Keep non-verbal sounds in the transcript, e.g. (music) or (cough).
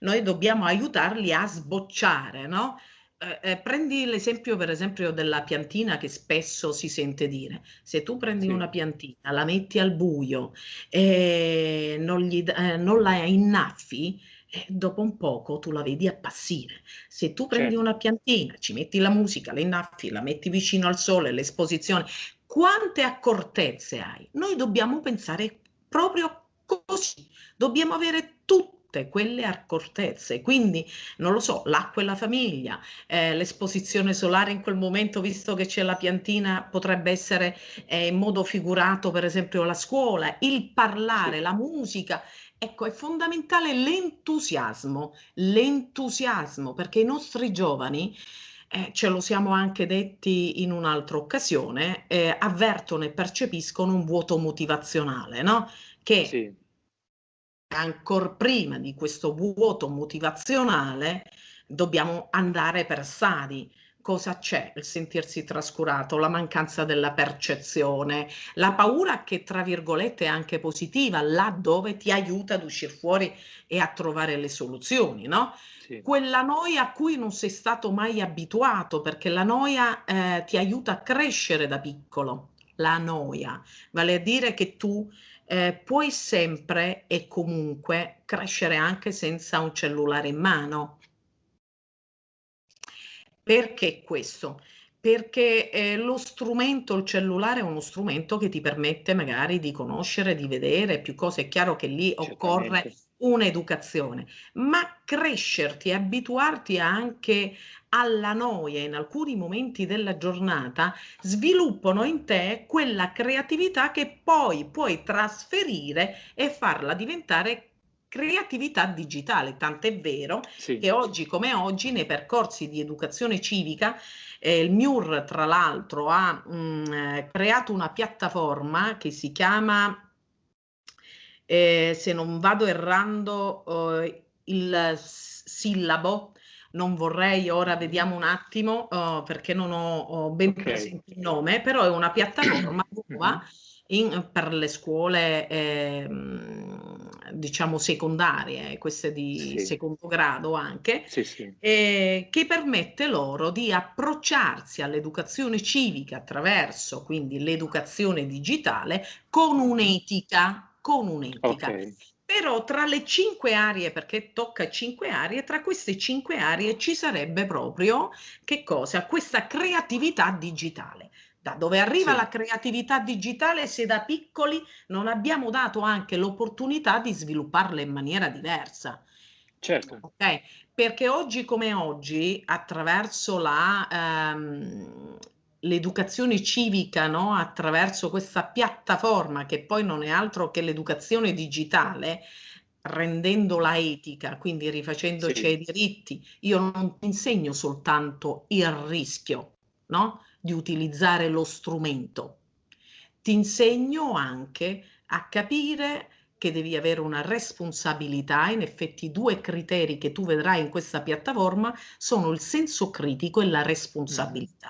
noi dobbiamo aiutarli a sbocciare, no? Eh, eh, prendi l'esempio per esempio della piantina che spesso si sente dire, se tu prendi Sì. una piantina, la metti al buio e non, gli, eh, non la innaffi, eh, dopo un poco tu la vedi appassire. Se tu prendi Certo. una piantina, ci metti la musica, la innaffi, la metti vicino al sole, l'esposizione, quante accortezze hai? Noi dobbiamo pensare proprio così, dobbiamo avere tutte quelle accortezze, quindi non lo so, l'acqua e la famiglia, eh, l'esposizione solare in quel momento, visto che c'è la piantina, potrebbe essere eh, in modo figurato, per esempio, la scuola, il parlare, la musica. Ecco, è fondamentale l'entusiasmo, l'entusiasmo, perché i nostri giovani, eh, ce lo siamo anche detti in un'altra occasione, eh, avvertono e percepiscono un vuoto motivazionale, no? Che Sì. Ancor prima di questo vuoto motivazionale dobbiamo andare per stadi. Cosa c'è? Il sentirsi trascurato, la mancanza della percezione, la paura che tra virgolette è anche positiva, laddove ti aiuta ad uscire fuori e a trovare le soluzioni, no? Sì. Quella noia a cui non sei stato mai abituato, perché la noia eh, ti aiuta a crescere da piccolo. La noia, vale a dire che tu eh, puoi sempre e comunque crescere anche senza un cellulare in mano. Perché questo? Perché eh, lo strumento, il cellulare è uno strumento che ti permette magari di conoscere, di vedere più cose. È chiaro che lì occorre Certamente. Un'educazione, ma crescerti, abituarti anche alla noia in alcuni momenti della giornata sviluppano in te quella creatività che poi puoi trasferire e farla diventare creatività digitale, tant'è vero Sì. che oggi come oggi nei percorsi di educazione civica eh, il MIUR tra l'altro ha mh, eh, creato una piattaforma che si chiama eh, se non vado errando eh, il sillabo non vorrei ora vediamo un attimo eh, perché non ho, ho ben Ok. presente il nome però è una piattaforma (coughs) nuova in- per le scuole ehm, diciamo secondarie, queste di Sì. secondo grado anche, Sì, sì. eh, che permette loro di approcciarsi all'educazione civica attraverso quindi l'educazione digitale con un'etica, con un'etica. Ok. Però tra le cinque aree, perché tocca cinque aree, tra queste cinque aree ci sarebbe proprio che cosa? Questa creatività digitale. Da dove arriva Sì. la creatività digitale se da piccoli non abbiamo dato anche l'opportunità di svilupparla in maniera diversa? Certo. Ok, perché oggi come oggi, attraverso la, ehm, l'educazione civica, no? Attraverso questa piattaforma che poi non è altro che l'educazione digitale, rendendola etica, quindi rifacendoci Sì. ai diritti, io non ti insegno soltanto il rischio, no? Di utilizzare lo strumento, ti insegno anche a capire che devi avere una responsabilità, in effetti i due criteri che tu vedrai in questa piattaforma sono il senso critico e la responsabilità.